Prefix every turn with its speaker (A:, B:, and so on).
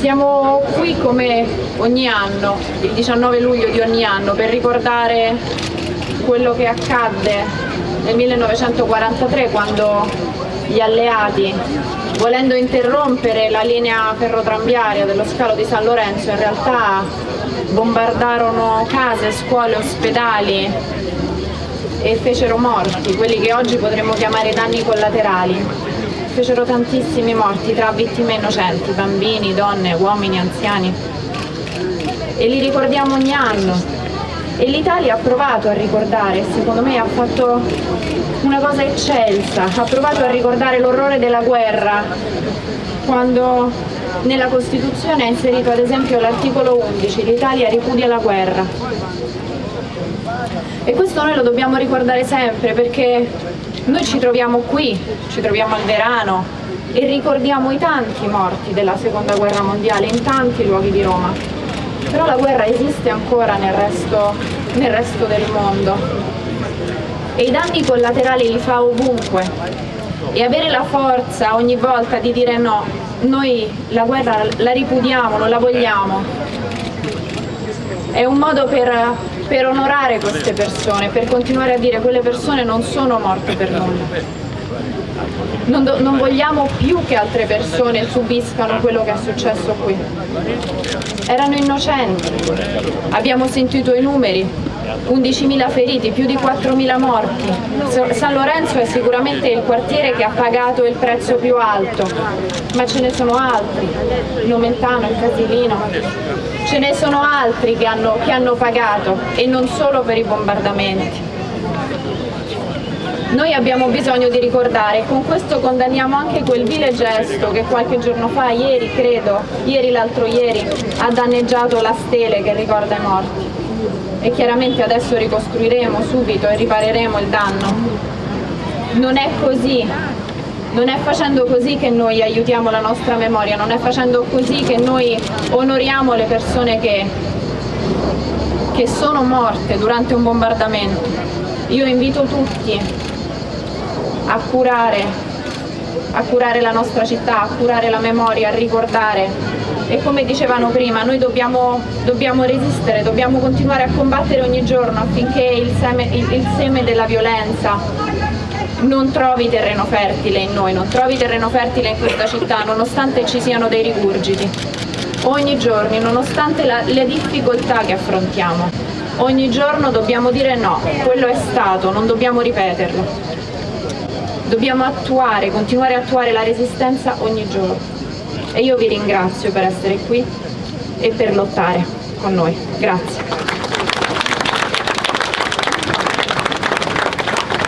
A: Siamo qui come ogni anno, il 19 luglio di ogni anno, per ricordare quello che accadde nel 1943 quando gli alleati, volendo interrompere la linea ferrotramviaria dello scalo di San Lorenzo, in realtà bombardarono case, scuole, ospedali e fecero morti, quelli che oggi potremmo chiamare danni collaterali fecero tantissimi morti tra vittime innocenti, bambini, donne, uomini, anziani e li ricordiamo ogni anno e l'Italia ha provato a ricordare, secondo me ha fatto una cosa eccelsa, ha provato a ricordare l'orrore della guerra quando nella Costituzione ha inserito ad esempio l'articolo 11, l'Italia ripudia la guerra. E questo noi lo dobbiamo ricordare sempre perché noi ci troviamo qui, ci troviamo al Verano e ricordiamo i tanti morti della seconda guerra mondiale in tanti luoghi di Roma, però la guerra esiste ancora nel resto, nel resto del mondo. E i danni collaterali li fa ovunque. E avere la forza ogni volta di dire no, noi la guerra la ripudiamo, non la vogliamo, è un modo per per onorare queste persone, per continuare a dire che quelle persone non sono morte per nulla. Non, non, vogliamo più che altre persone subiscano quello che è successo qui. Erano innocenti, abbiamo sentito i numeri, 11.000 feriti, più di 4.000 morti. San Lorenzo è sicuramente il quartiere che ha pagato il prezzo più alto, ma ce ne sono altri, Nomentano, il Casilino, ce ne sono altri che hanno, che hanno pagato e non solo per i bombardamenti. Noi abbiamo bisogno di ricordare con questo condanniamo anche quel vile gesto che qualche giorno fa, ieri credo, ieri l'altro ieri, ha danneggiato la stele che ricorda i morti. E chiaramente adesso ricostruiremo subito e ripareremo il danno. Non è così, non è facendo così che noi aiutiamo la nostra memoria, non è facendo così che noi onoriamo le persone che, che sono morte durante un bombardamento. Io invito tutti a curare, a curare la nostra città, a curare la memoria, a ricordare e come dicevano prima noi dobbiamo, dobbiamo resistere, dobbiamo continuare a combattere ogni giorno affinché il seme, il, il seme della violenza non trovi terreno fertile in noi, non trovi terreno fertile in questa città, nonostante ci siano dei rigurgiti. Ogni giorno, nonostante la, le difficoltà che affrontiamo, ogni giorno dobbiamo dire no, quello è stato, non dobbiamo ripeterlo. Dobbiamo attuare, continuare a attuare la resistenza ogni giorno. E io vi ringrazio per essere qui e per lottare con noi. Grazie.